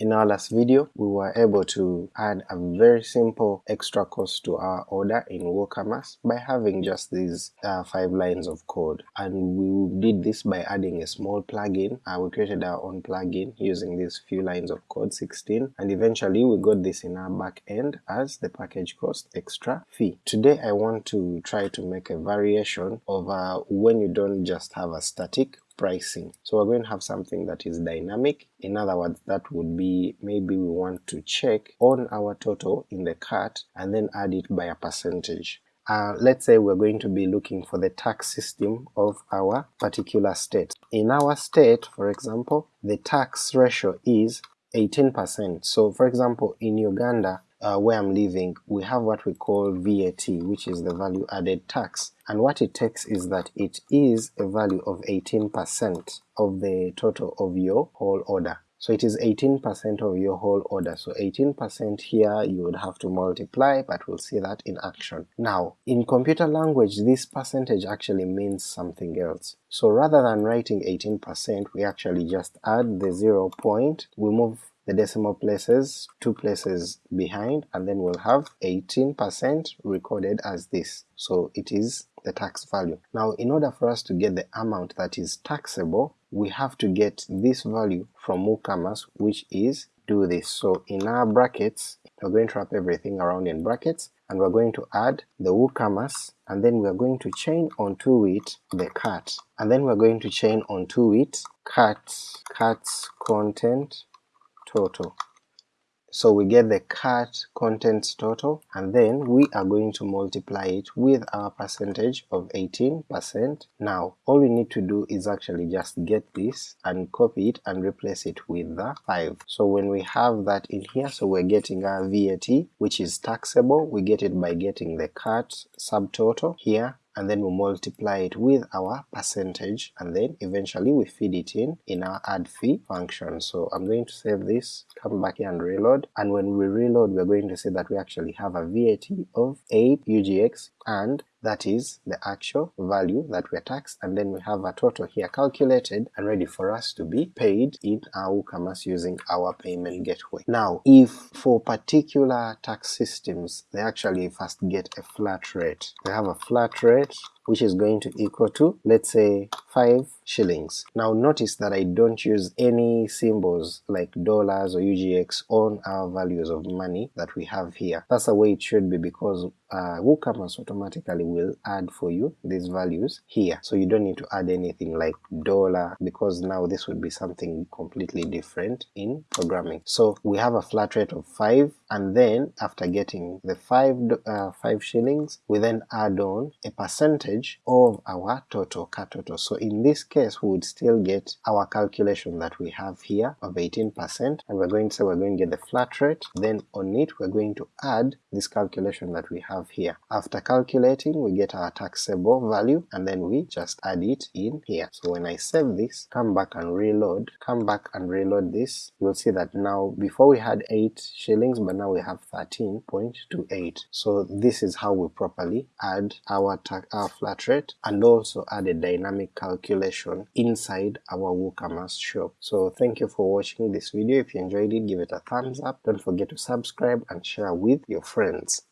In our last video, we were able to add a very simple extra cost to our order in WooCommerce by having just these uh, five lines of code. And we did this by adding a small plugin. Uh, we created our own plugin using these few lines of code, 16, and eventually we got this in our back end as the package cost extra fee. Today I want to try to make a variation of uh, when you don't just have a static pricing. So we're going to have something that is dynamic. In other words, that would be maybe we want to check on our total in the cart and then add it by a percentage. Uh, let's say we're going to be looking for the tax system of our particular state. In our state, for example, the tax ratio is 18%. So for example, in Uganda, uh, where I'm living, we have what we call VAT, which is the value added tax, and what it takes is that it is a value of 18% of the total of your whole order. So it is 18% of your whole order, so 18% here you would have to multiply, but we'll see that in action. Now, in computer language this percentage actually means something else. So rather than writing 18%, we actually just add the 0 point, we move the decimal places two places behind and then we'll have 18% recorded as this, so it is the tax value. Now in order for us to get the amount that is taxable, we have to get this value from WooCommerce which is do this. So in our brackets, we're going to wrap everything around in brackets and we're going to add the WooCommerce and then we're going to chain onto it the cart and then we're going to chain onto it cart cart's content total. So we get the cart contents total and then we are going to multiply it with our percentage of 18%. Now all we need to do is actually just get this and copy it and replace it with the 5. So when we have that in here, so we're getting our VAT which is taxable, we get it by getting the cart subtotal here and then we multiply it with our percentage and then eventually we feed it in in our add fee function. So I'm going to save this, come back here and reload, and when we reload we're going to see that we actually have a VAT of 8 UGX and that is the actual value that we're taxed and then we have a total here calculated and ready for us to be paid in our WooCommerce using our payment gateway. Now if for particular tax systems they actually first get a flat rate, they have a flat rate which is going to equal to let's say 5 shillings. Now notice that I don't use any symbols like dollars or UGX on our values of money that we have here. That's the way it should be because uh, WooCommerce automatically will add for you these values here. So you don't need to add anything like dollar because now this would be something completely different in programming. So we have a flat rate of 5 and then after getting the 5, uh, 5 shillings we then add on a percentage of our total cart total. So in this case we would still get our calculation that we have here of 18% and we're going to say we're going to get the flat rate then on it we're going to add this calculation that we have here. After calculating we get our taxable value and then we just add it in here. So when I save this, come back and reload, come back and reload this, you'll see that now before we had 8 shillings but now we have 13.28. So this is how we properly add our, our flat rate and also add a dynamic calculation inside our WooCommerce shop. So thank you for watching this video. If you enjoyed it, give it a thumbs up. Don't forget to subscribe and share with your friends.